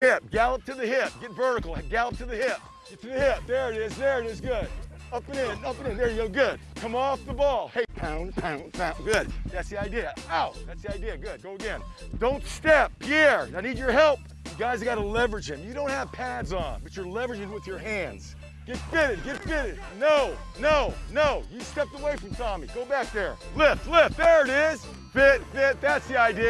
hip, gallop to the hip, get vertical, gallop to the hip, get to the hip, there it is, there it is, good. Up and in, up and in, there you go, good. Come off the ball, hey, pound, pound, pound, good. That's the idea, ow, that's the idea, good, go again. Don't step, Pierre, I need your help. You guys gotta leverage him. You don't have pads on, but you're leveraging with your hands. Get fitted, get fitted. No, no, no. You stepped away from Tommy. Go back there. Lift, lift, there it is. Fit, fit, that's the idea.